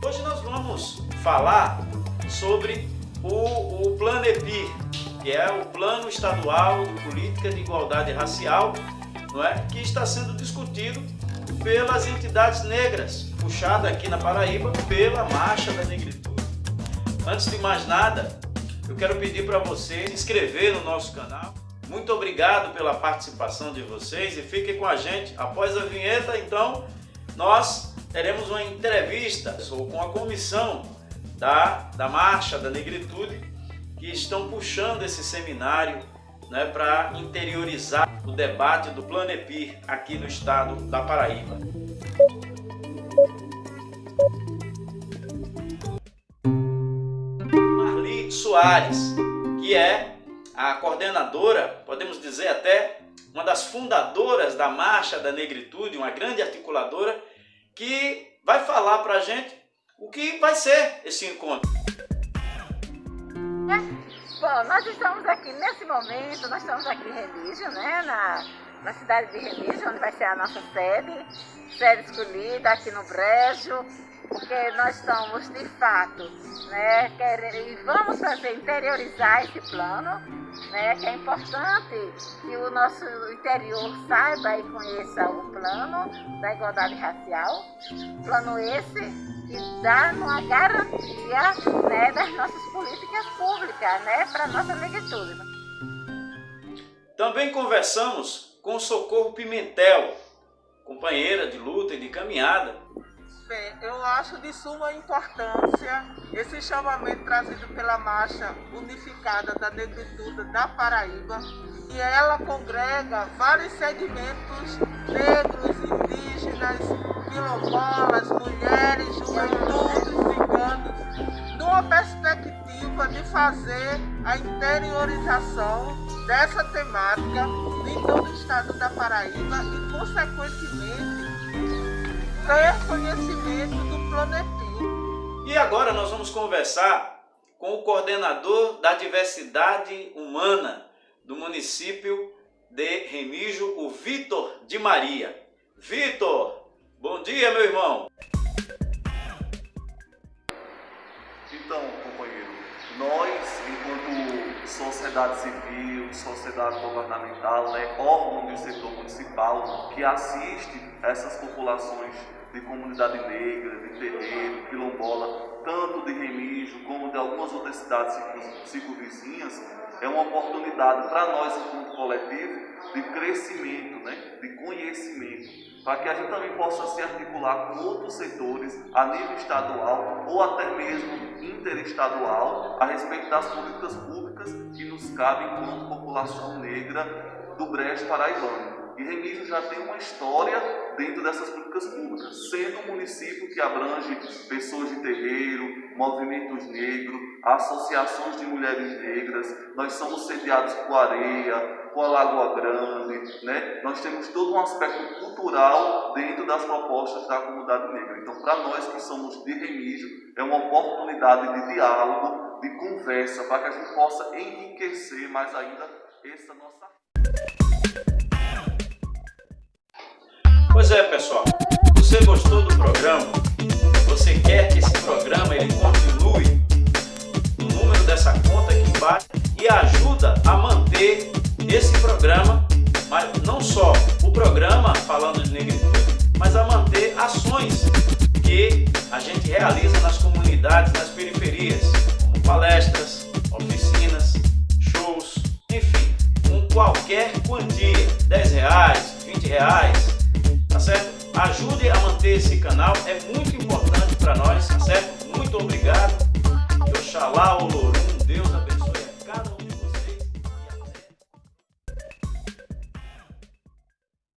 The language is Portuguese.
Hoje nós vamos falar sobre o, o Plano EPI, que é o Plano Estadual de Política de Igualdade Racial, não é? que está sendo discutido pelas entidades negras, puxada aqui na Paraíba pela Marcha da Negritude. Antes de mais nada, eu quero pedir para você se inscrever no nosso canal. Muito obrigado pela participação de vocês e fiquem com a gente. Após a vinheta, então, nós teremos uma entrevista com a comissão da, da Marcha da Negritude que estão puxando esse seminário né, para interiorizar o debate do Planepir aqui no estado da Paraíba. Marli Soares, que é a coordenadora, podemos dizer até uma das fundadoras da Marcha da Negritude, uma grande articuladora, que vai falar para a gente o que vai ser esse encontro. Bom, nós estamos aqui nesse momento, nós estamos aqui em Remígio, né, na, na cidade de Remígio, onde vai ser a nossa sede, sede escolhida aqui no Brejo, porque nós estamos de fato, né, quer, e vamos fazer interiorizar esse plano, né, que é importante que o nosso interior saiba e conheça o plano da igualdade racial, plano esse que dá uma garantia né, das nossas políticas públicas né, para a nossa negritude. Também conversamos com Socorro Pimentel, companheira de luta e de caminhada. Bem, eu acho de suma importância esse chamamento trazido pela Marcha Unificada da Negritude da Paraíba, e ela congrega vários segmentos negros, indígenas, quilombolas, mulheres, juventudes, ciganos, numa perspectiva de fazer a interiorização dessa temática em todo o estado da Paraíba e, consequentemente, ter conhecimento do Planepim. E agora nós vamos conversar com o coordenador da diversidade humana do município de Remígio, o Vitor de Maria. Vitor, Bom dia, meu irmão. Então, sociedade civil, sociedade governamental, né, órgão do setor municipal que assiste essas populações de comunidade negra, de terreiro, quilombola, tanto de Remígio como de algumas outras cidades circunvizinhas, é uma oportunidade para nós, enquanto coletivo, de crescimento, né, de conhecimento para que a gente também possa se articular com outros setores a nível estadual ou até mesmo interestadual a respeito das políticas públicas que nos cabem enquanto população negra do Brejo Paraibano. E Remígio já tem uma história dentro dessas políticas públicas, sendo um município que abrange pessoas de terreiro, movimentos negros, associações de mulheres negras, nós somos sediados com areia, com a Lagoa Grande, né? nós temos todo um aspecto cultural dentro das propostas da comunidade negra. Então, para nós que somos de Remígio, é uma oportunidade de diálogo, de conversa, para que a gente possa enriquecer mais ainda essa nossa é, pessoal. Você gostou do programa? Você quer que esse programa ele continue? O número dessa conta aqui embaixo e ajuda a manter esse programa, mas não só o programa falando de negritude, mas a manter ações que a gente realiza nas comunidades, nas periferias, como palestras, oficinas, shows, enfim, com qualquer quantia, 10 reais, 20 reais, tá certo? Ajude a manter esse canal, é muito importante para nós, tá certo? Muito obrigado. Oxalá o